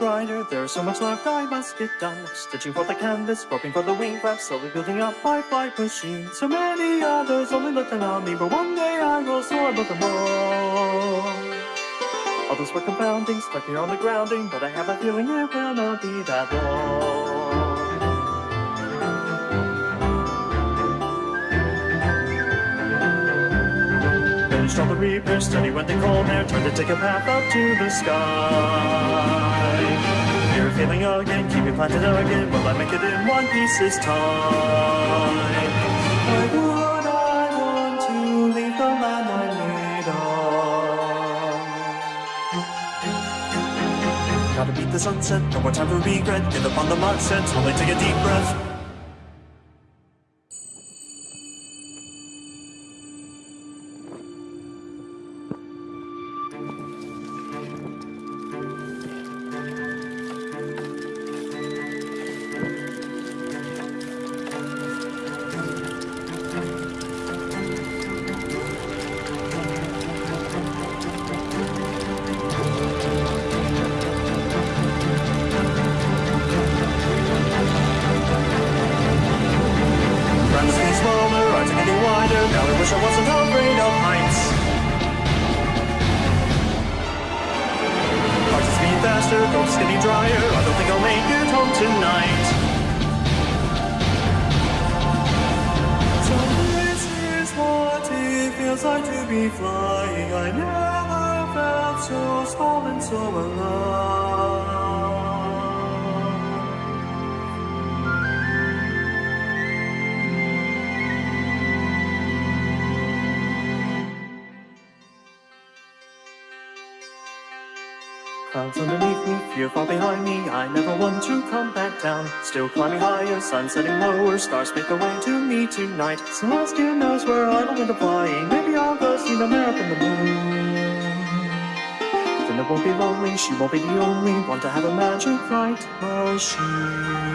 wider. There's so much left I must get done. Stitching for the canvas, groping for the wing flaps, slowly building up my flight machine. So many others only looking on me, but one day I will soar above them all. Others were confounding, stuck here on the grounding, but I have a feeling it will not be that long. The repairs, steady when they called there, trying to take a path up to the sky. Of failing again, keep me planted again, will I make it in one piece this time? Why would I want to leave the I made? Gotta beat the sunset, no more time for regret. Get up on the set, slowly take a deep breath. Are getting wider. Now I wish I wasn't afraid of heights. Heart is beating faster, throat's getting drier. I don't think I'll make it home tonight. So this is what it feels like to be flying. I never felt so small and so alive. Clouds underneath me, fear far behind me. I never want to come back down. Still climbing higher, sun setting lower. Stars make their way to me tonight. Celestia knows where I will end up flying. Maybe I'll go see the mare in the moon. Then it won't be lonely. She won't be the only one to have a magic flight machine.